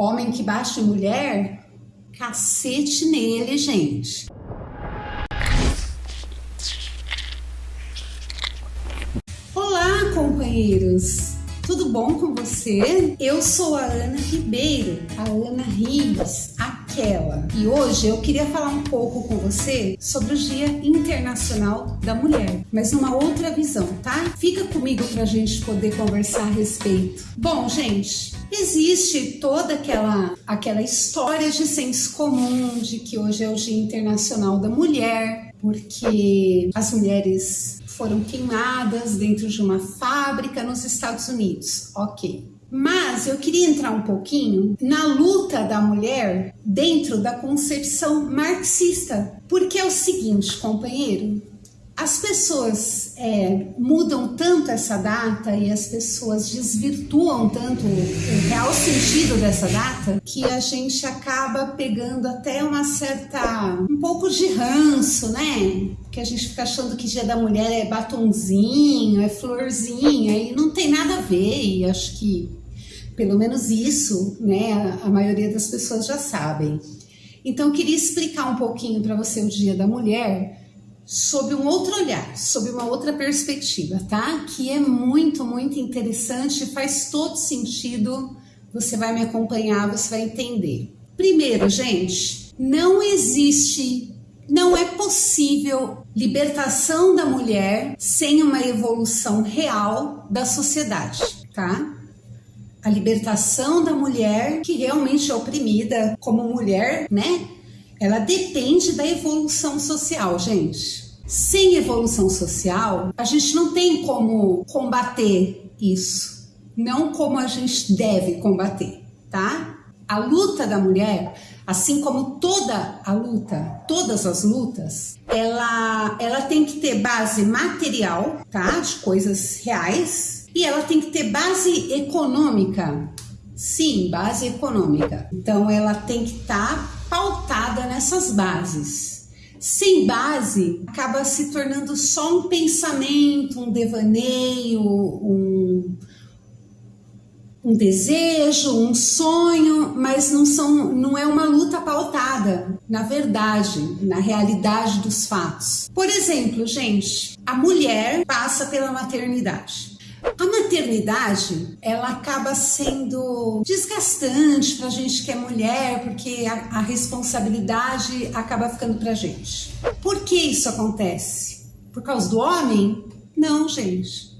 Homem que bate mulher, cacete nele, gente. Olá, companheiros! Tudo bom com você? Eu sou a Ana Ribeiro, a Ana Rives, E hoje eu queria falar um pouco com você sobre o Dia Internacional da Mulher, mas numa outra visão, tá? Fica comigo pra gente poder conversar a respeito. Bom, gente, existe toda aquela aquela história de senso comum de que hoje é o Dia Internacional da Mulher, porque as mulheres foram queimadas dentro de uma fábrica nos Estados Unidos. Ok. Mas eu queria entrar um pouquinho na luta da mulher dentro da concepção marxista. Porque é o seguinte, companheiro, as pessoas é, mudam tanto essa data e as pessoas desvirtuam tanto o real sentido dessa data que a gente acaba pegando até uma certa um pouco de ranço, né? Que a gente fica achando que Dia da Mulher é batonzinho, é florzinha e não tem nada a ver. E acho que pelo menos isso, né? A, maioria das pessoas já sabem. Então eu queria explicar um pouquinho para você o Dia da Mulher sob um outro olhar, sob uma outra perspectiva, tá? Que é muito, muito interessante, faz todo sentido. Você vai me acompanhar, você vai entender. Primeiro, gente, não existe, não é possível libertação da mulher sem uma evolução real da sociedade, tá? A libertação da mulher que realmente é oprimida como mulher, né? Ela depende da evolução social, gente. Sem evolução social, a gente não tem como combater isso, não como a gente deve combater, tá? A luta da mulher, assim como toda a luta, todas as lutas, ela, ela tem que ter base material, tá? De coisas reais, e ela tem que ter base econômica. Sim, base econômica. Então ela tem que estar tá pautada nessas bases. Sem base, acaba se tornando só um pensamento, um devaneio, um, um desejo, um sonho, mas não, são, não é uma luta pautada na verdade, na realidade dos fatos. Por exemplo, gente, a mulher passa pela maternidade. A maternidade, ela acaba sendo desgastante para a gente que é mulher, porque a, a responsabilidade acaba ficando para a gente. Por que isso acontece? Por causa do homem? Não, gente.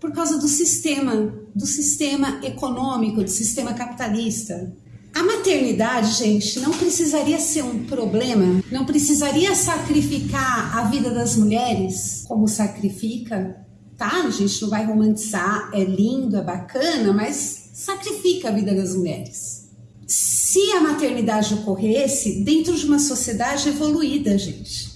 Por causa do sistema, do sistema econômico, do sistema capitalista. A maternidade, gente, não precisaria ser um problema, não precisaria sacrificar a vida das mulheres como sacrifica tá? A gente não vai romantizar, é lindo, é bacana, mas sacrifica a vida das mulheres. Se a maternidade ocorresse dentro de uma sociedade evoluída, gente.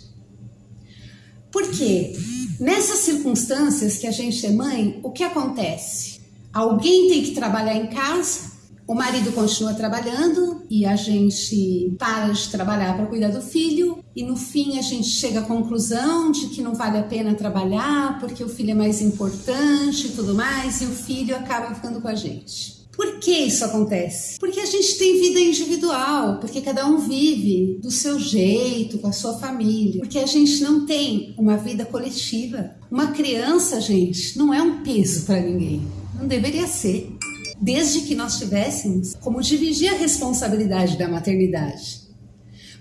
Por quê? Nessas circunstâncias que a gente é mãe, o que acontece? Alguém tem que trabalhar em casa, o marido continua trabalhando e a gente para de trabalhar para cuidar do filho e no fim a gente chega à conclusão de que não vale a pena trabalhar porque o filho é mais importante e tudo mais e o filho acaba ficando com a gente. Por que isso acontece? Porque a gente tem vida individual, porque cada um vive do seu jeito, com a sua família, porque a gente não tem uma vida coletiva. Uma criança, gente, não é um peso para ninguém. Não deveria ser desde que nós tivéssemos como dividir a responsabilidade da maternidade.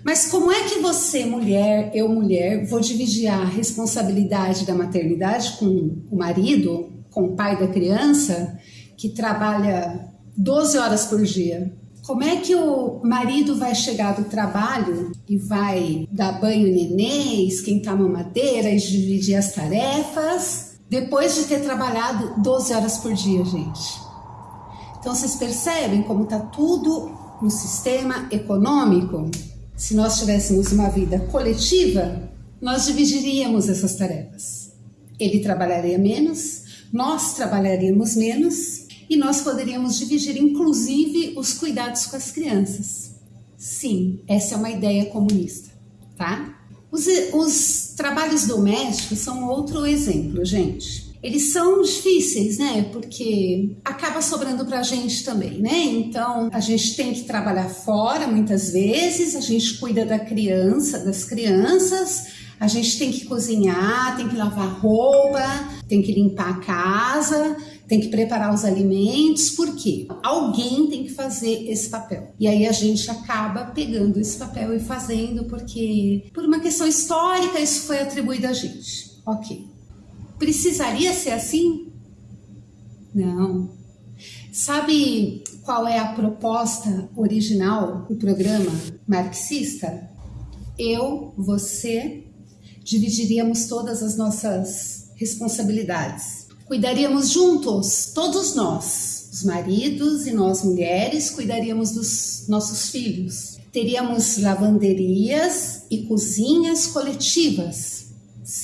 Mas como é que você, mulher, eu, mulher, vou dividir a responsabilidade da maternidade com o marido, com o pai da criança, que trabalha 12 horas por dia? Como é que o marido vai chegar do trabalho e vai dar banho nenê, esquentar mamadeira e dividir as tarefas depois de ter trabalhado 12 horas por dia, gente? Então vocês percebem como está tudo no sistema econômico? Se nós tivéssemos uma vida coletiva, nós dividiríamos essas tarefas. Ele trabalharia menos, nós trabalharíamos menos e nós poderíamos dividir inclusive os cuidados com as crianças. Sim, essa é uma ideia comunista, tá? Os, os trabalhos domésticos são outro exemplo, gente eles são difíceis, né? Porque acaba sobrando pra gente também, né? Então, a gente tem que trabalhar fora muitas vezes, a gente cuida da criança, das crianças, a gente tem que cozinhar, tem que lavar roupa, tem que limpar a casa, tem que preparar os alimentos, por quê? Alguém tem que fazer esse papel. E aí a gente acaba pegando esse papel e fazendo, porque por uma questão histórica isso foi atribuído a gente. Ok. Precisaria ser assim? Não. Sabe qual é a proposta original do programa marxista? Eu, você, dividiríamos todas as nossas responsabilidades. Cuidaríamos juntos, todos nós, os maridos e nós mulheres, cuidaríamos dos nossos filhos. Teríamos lavanderias e cozinhas coletivas.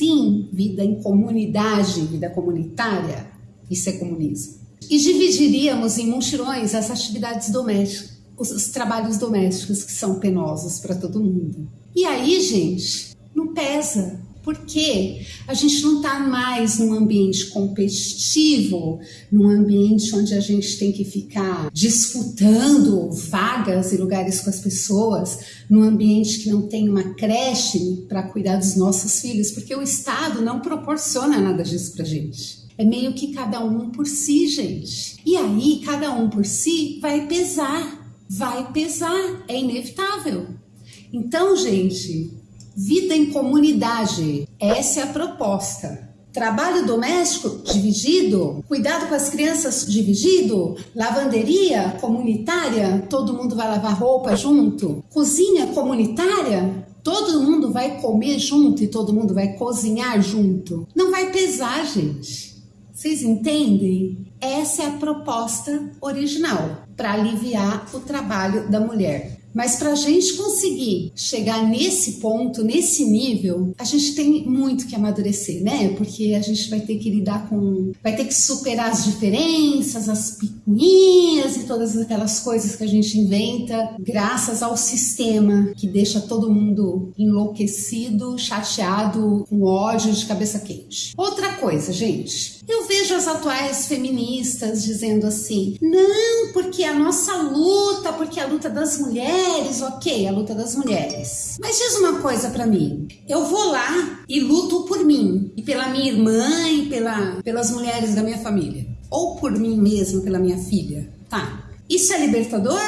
Sim, vida em comunidade, vida comunitária. Isso é comunismo. E dividiríamos em mutirões as atividades domésticas, os trabalhos domésticos que são penosos para todo mundo. E aí, gente, não pesa, porque a gente não está mais num ambiente competitivo, num ambiente onde a gente tem que ficar disputando vagas e lugares com as pessoas, num ambiente que não tem uma creche para cuidar dos nossos filhos, porque o Estado não proporciona nada disso para gente. É meio que cada um por si, gente. E aí, cada um por si vai pesar, vai pesar, é inevitável. Então, gente, Vida em comunidade, essa é a proposta. Trabalho doméstico dividido, cuidado com as crianças dividido, lavanderia comunitária, todo mundo vai lavar roupa junto, cozinha comunitária, todo mundo vai comer junto e todo mundo vai cozinhar junto. Não vai pesar, gente. Vocês entendem? Essa é a proposta original para aliviar o trabalho da mulher. Mas para a gente conseguir chegar nesse ponto, nesse nível, a gente tem muito que amadurecer, né? Porque a gente vai ter que lidar com. vai ter que superar as diferenças, as picuinhas e todas aquelas coisas que a gente inventa, graças ao sistema que deixa todo mundo enlouquecido, chateado, com ódio de cabeça quente. Outra coisa, gente, eu vejo as atuais feministas dizendo assim: não, porque a nossa luta, porque a luta das mulheres, ok, a luta das mulheres. Mas diz uma coisa para mim: eu vou lá e luto por mim, e pela minha irmã, e pela, pelas mulheres da minha família, ou por mim mesma, pela minha filha. Tá, isso é libertador?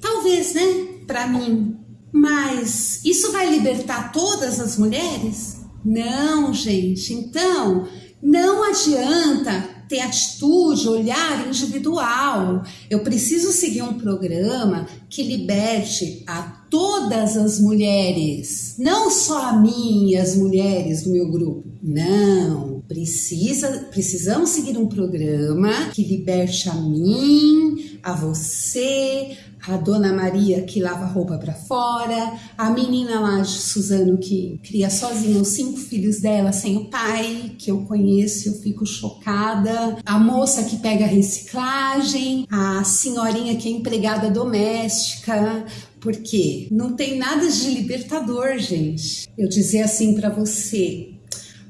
Talvez, né? Para mim. Mas isso vai libertar todas as mulheres? Não, gente. Então, não adianta ter atitude, olhar individual. Eu preciso seguir um programa que liberte a todas as mulheres, não só a mim e as mulheres do meu grupo. Não, precisa, precisamos seguir um programa que liberte a mim, a você, a Dona Maria que lava roupa para fora, a menina lá de Suzano que cria sozinha os cinco filhos dela sem o pai, que eu conheço, eu fico chocada, a moça que pega reciclagem, a senhorinha que é empregada doméstica, porque não tem nada de libertador, gente. Eu dizer assim para você,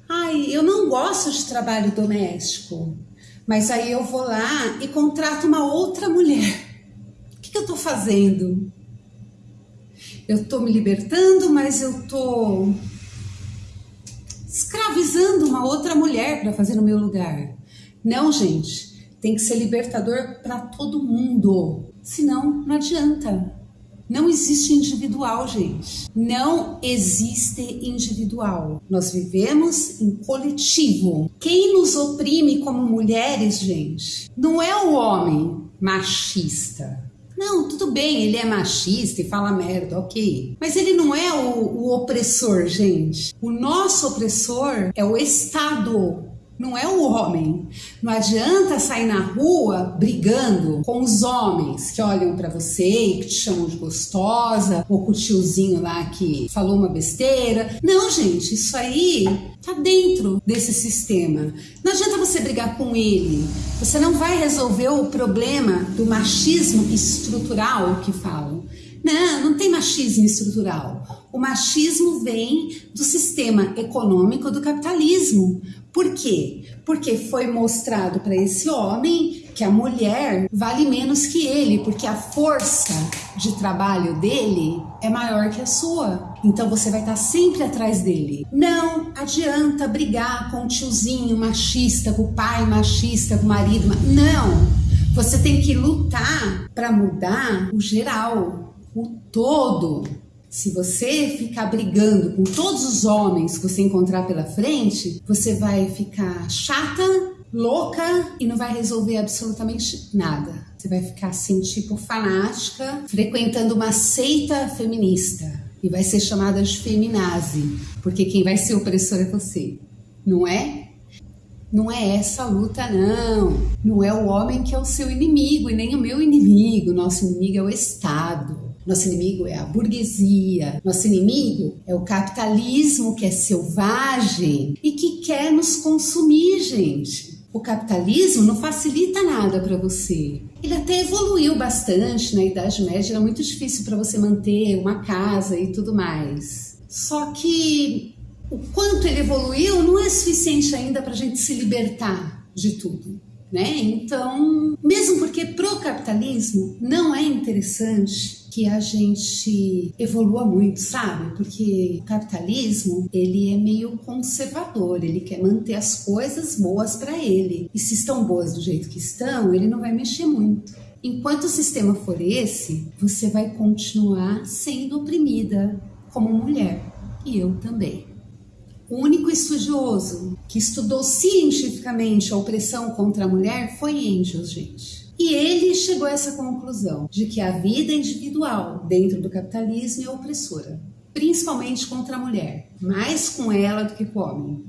ai, eu não gosto de trabalho doméstico, mas aí eu vou lá e contrato uma outra mulher que eu estou fazendo? Eu estou me libertando, mas eu estou escravizando uma outra mulher para fazer no meu lugar. Não, gente, tem que ser libertador para todo mundo. Senão, não adianta. Não existe individual, gente. Não existe individual. Nós vivemos em coletivo. Quem nos oprime como mulheres, gente, não é o homem machista. Não, tudo bem, ele é machista e fala merda, ok. Mas ele não é o, o opressor, gente. O nosso opressor é o Estado não é o homem. Não adianta sair na rua brigando com os homens que olham para você e que te chamam de gostosa, ou com o tiozinho lá que falou uma besteira. Não, gente, isso aí tá dentro desse sistema. Não adianta você brigar com ele. Você não vai resolver o problema do machismo estrutural que falam. Não, não tem machismo estrutural. O machismo vem do sistema econômico do capitalismo. Por quê? Porque foi mostrado para esse homem que a mulher vale menos que ele, porque a força de trabalho dele é maior que a sua. Então você vai estar sempre atrás dele. Não adianta brigar com o tiozinho machista, com o pai machista, com o marido. Não! Você tem que lutar para mudar o geral, o todo. Se você ficar brigando com todos os homens que você encontrar pela frente, você vai ficar chata, louca e não vai resolver absolutamente nada. Você vai ficar assim, tipo fanática, frequentando uma seita feminista e vai ser chamada de feminazi, porque quem vai ser opressor é você, não é? Não é essa a luta, não. Não é o homem que é o seu inimigo e nem o meu inimigo. Nosso inimigo é o Estado. Nosso inimigo é a burguesia. Nosso inimigo é o capitalismo que é selvagem e que quer nos consumir, gente. O capitalismo não facilita nada para você. Ele até evoluiu bastante na Idade Média, era muito difícil para você manter uma casa e tudo mais. Só que o quanto ele evoluiu não é suficiente ainda para a gente se libertar de tudo. Né? Então, mesmo porque pro capitalismo não é interessante que a gente evolua muito, sabe? Porque o capitalismo, ele é meio conservador, ele quer manter as coisas boas para ele. E se estão boas do jeito que estão, ele não vai mexer muito. Enquanto o sistema for esse, você vai continuar sendo oprimida como mulher. E eu também. O único estudioso que estudou cientificamente a opressão contra a mulher foi Engels, gente. E ele chegou a essa conclusão de que a vida individual dentro do capitalismo é opressora, principalmente contra a mulher, mais com ela do que com o homem.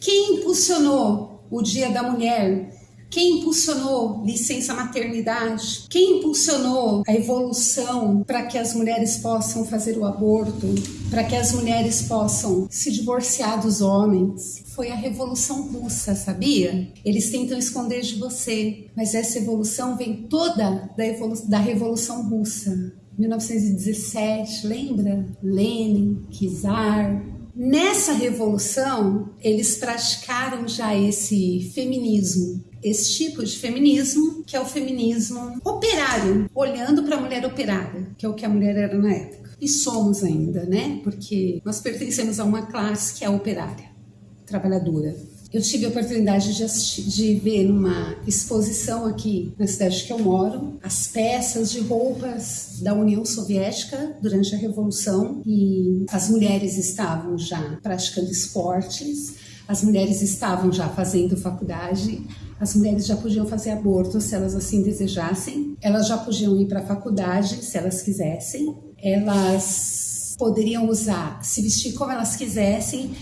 Quem impulsionou o Dia da Mulher quem impulsionou licença maternidade? Quem impulsionou a evolução para que as mulheres possam fazer o aborto, para que as mulheres possam se divorciar dos homens? Foi a Revolução Russa, sabia? Eles tentam esconder de você, mas essa evolução vem toda da, evolu da Revolução Russa. 1917, lembra? Lenin, Czar, Nessa revolução, eles praticaram já esse feminismo, esse tipo de feminismo, que é o feminismo operário, olhando para a mulher operária, que é o que a mulher era na época. E somos ainda, né? Porque nós pertencemos a uma classe que é operária, trabalhadora. Eu tive a oportunidade de, assistir, de ver numa exposição aqui na cidade que eu moro as peças de roupas da União Soviética durante a Revolução e as mulheres estavam já praticando esportes, as mulheres estavam já fazendo faculdade, as mulheres já podiam fazer aborto se elas assim desejassem, elas já podiam ir para a faculdade se elas quisessem, elas poderiam usar, se vestir como elas quisessem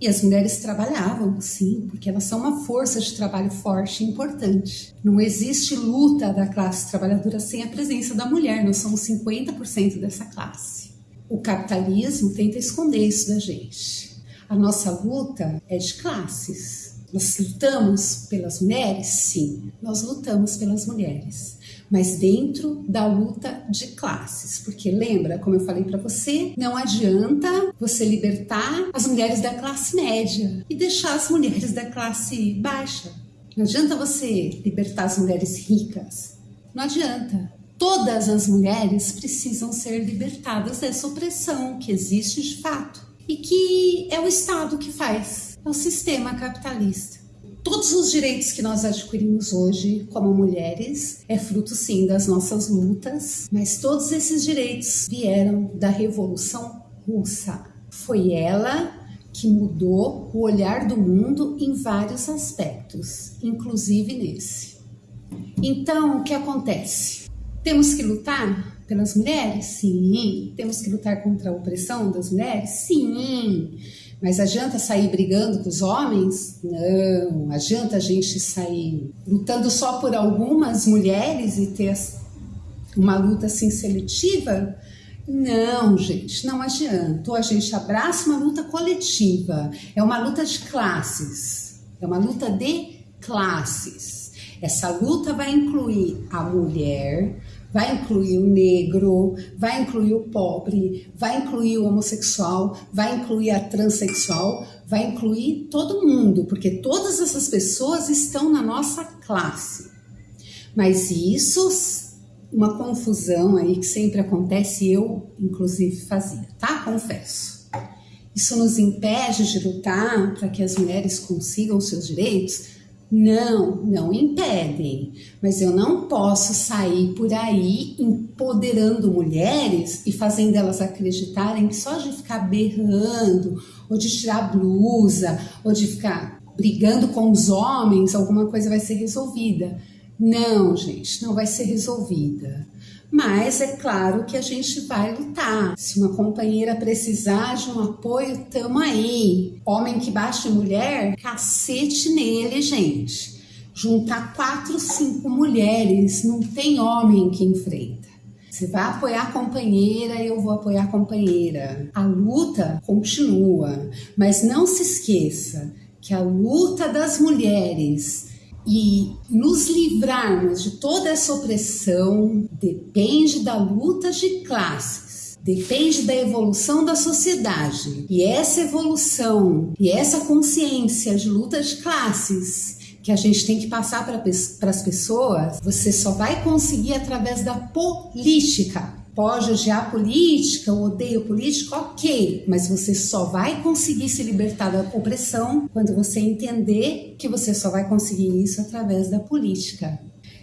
e as mulheres trabalhavam, sim, porque elas são uma força de trabalho forte e importante. Não existe luta da classe trabalhadora sem a presença da mulher, nós somos 50% dessa classe. O capitalismo tenta esconder isso da gente. A nossa luta é de classes. Nós lutamos pelas mulheres? Sim, nós lutamos pelas mulheres mas dentro da luta de classes. Porque lembra, como eu falei para você, não adianta você libertar as mulheres da classe média e deixar as mulheres da classe baixa. Não adianta você libertar as mulheres ricas. Não adianta. Todas as mulheres precisam ser libertadas dessa opressão que existe de fato e que é o Estado que faz, é o sistema capitalista. Todos os direitos que nós adquirimos hoje como mulheres é fruto sim das nossas lutas, mas todos esses direitos vieram da Revolução Russa. Foi ela que mudou o olhar do mundo em vários aspectos, inclusive nesse. Então, o que acontece? Temos que lutar pelas mulheres? Sim. Temos que lutar contra a opressão das mulheres? Sim. Mas adianta sair brigando com os homens? Não. Adianta a gente sair lutando só por algumas mulheres e ter uma luta assim seletiva? Não, gente, não adianta. Ou a gente abraça uma luta coletiva. É uma luta de classes. É uma luta de classes. Essa luta vai incluir a mulher, vai incluir o negro, vai incluir o pobre, vai incluir o homossexual, vai incluir a transexual, vai incluir todo mundo, porque todas essas pessoas estão na nossa classe. Mas isso, uma confusão aí que sempre acontece, eu inclusive fazia, tá? Confesso. Isso nos impede de lutar para que as mulheres consigam seus direitos? Não, não impedem, mas eu não posso sair por aí empoderando mulheres e fazendo elas acreditarem que só de ficar berrando, ou de tirar blusa, ou de ficar brigando com os homens, alguma coisa vai ser resolvida. Não, gente, não vai ser resolvida. Mas é claro que a gente vai lutar. Se uma companheira precisar de um apoio, tamo aí. Homem que bate mulher, cacete nele, gente. Juntar quatro, cinco mulheres, não tem homem que enfrenta. Você vai apoiar a companheira, eu vou apoiar a companheira. A luta continua, mas não se esqueça que a luta das mulheres e nos livrarmos de toda essa opressão depende da luta de classes, depende da evolução da sociedade. E essa evolução e essa consciência de luta de classes que a gente tem que passar para as pessoas, você só vai conseguir através da política pode odiar política, ou odeia política, ok, mas você só vai conseguir se libertar da opressão quando você entender que você só vai conseguir isso através da política.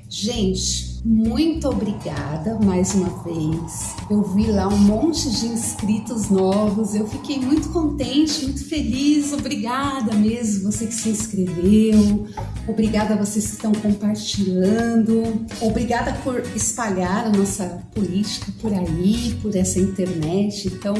Gente, muito obrigada mais uma vez. Eu vi lá um monte de inscritos novos, eu fiquei muito contente, muito feliz. Obrigada mesmo, você que se inscreveu. Obrigada a vocês que estão compartilhando. Obrigada por espalhar a nossa política por aí, por essa internet tão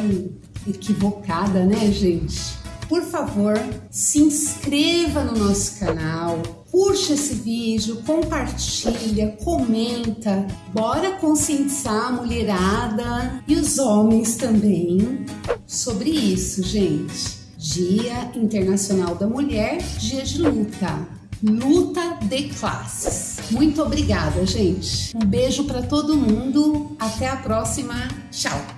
equivocada, né, gente? Por favor, se inscreva no nosso canal, curte esse vídeo, compartilha, comenta. Bora conscientizar a mulherada e os homens também sobre isso, gente. Dia Internacional da Mulher, dia de luta. Luta de classes. Muito obrigada, gente. Um beijo para todo mundo. Até a próxima. Tchau.